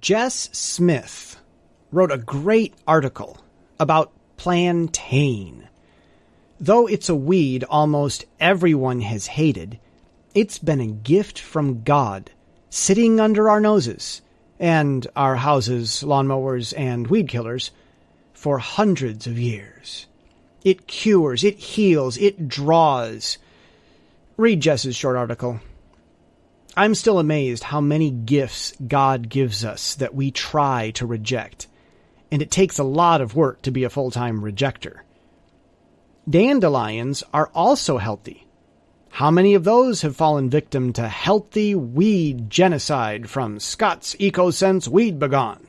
Jess Smith wrote a great article about plantain. Though it's a weed almost everyone has hated, it's been a gift from God, sitting under our noses and our houses, lawnmowers, and weed killers for hundreds of years. It cures, it heals, it draws. Read Jess's short article. I'm still amazed how many gifts God gives us that we try to reject, and it takes a lot of work to be a full time rejecter. Dandelions are also healthy. How many of those have fallen victim to healthy weed genocide from Scott's EcoSense Weed B Gon?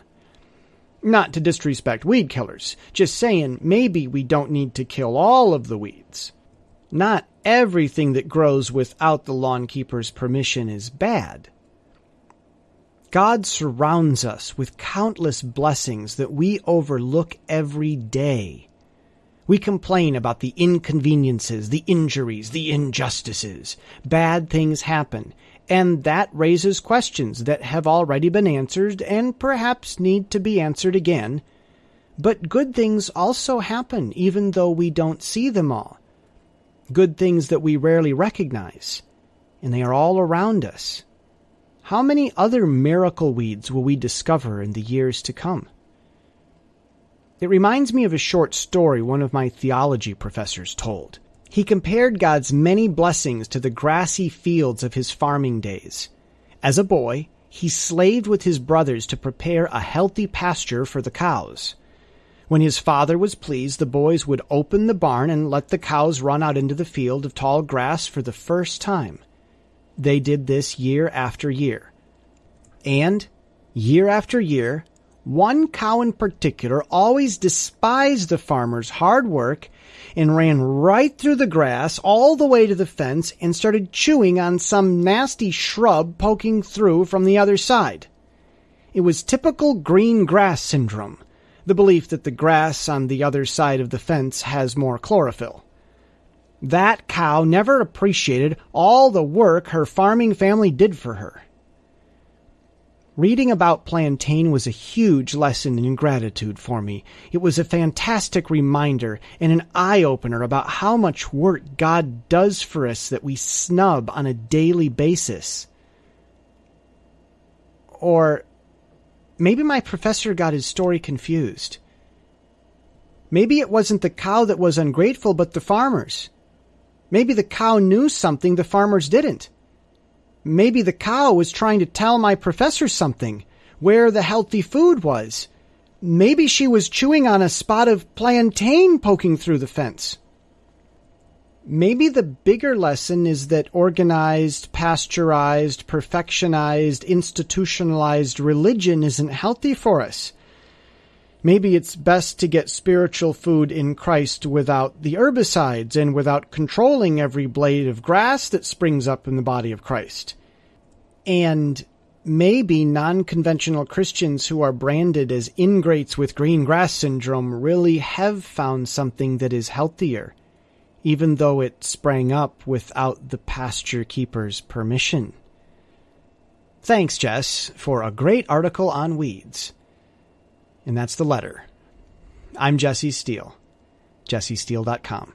Not to disrespect weed killers, just saying maybe we don't need to kill all of the weeds. Not everything that grows without the lawn keeper's permission is bad. God surrounds us with countless blessings that we overlook every day. We complain about the inconveniences, the injuries, the injustices. Bad things happen, and that raises questions that have already been answered and perhaps need to be answered again. But good things also happen, even though we don't see them all good things that we rarely recognize, and they are all around us. How many other miracle weeds will we discover in the years to come? It reminds me of a short story one of my theology professors told. He compared God's many blessings to the grassy fields of his farming days. As a boy, he slaved with his brothers to prepare a healthy pasture for the cows. When his father was pleased, the boys would open the barn and let the cows run out into the field of tall grass for the first time. They did this year after year. And, year after year, one cow in particular always despised the farmer's hard work and ran right through the grass all the way to the fence and started chewing on some nasty shrub poking through from the other side. It was typical green grass syndrome the belief that the grass on the other side of the fence has more chlorophyll. That cow never appreciated all the work her farming family did for her. Reading about plantain was a huge lesson in gratitude for me. It was a fantastic reminder and an eye opener about how much work God does for us that we snub on a daily basis. Or Maybe my professor got his story confused. Maybe it wasn't the cow that was ungrateful, but the farmers. Maybe the cow knew something the farmers didn't. Maybe the cow was trying to tell my professor something, where the healthy food was. Maybe she was chewing on a spot of plantain poking through the fence. Maybe the bigger lesson is that organized, pasteurized, perfectionized, institutionalized religion isn't healthy for us. Maybe it's best to get spiritual food in Christ without the herbicides and without controlling every blade of grass that springs up in the body of Christ. And maybe non conventional Christians who are branded as ingrates with green grass syndrome really have found something that is healthier even though it sprang up without the pasture keeper's permission. Thanks, Jess, for a great article on weeds. And that's the letter. I'm Jesse Steele, jessesteele.com.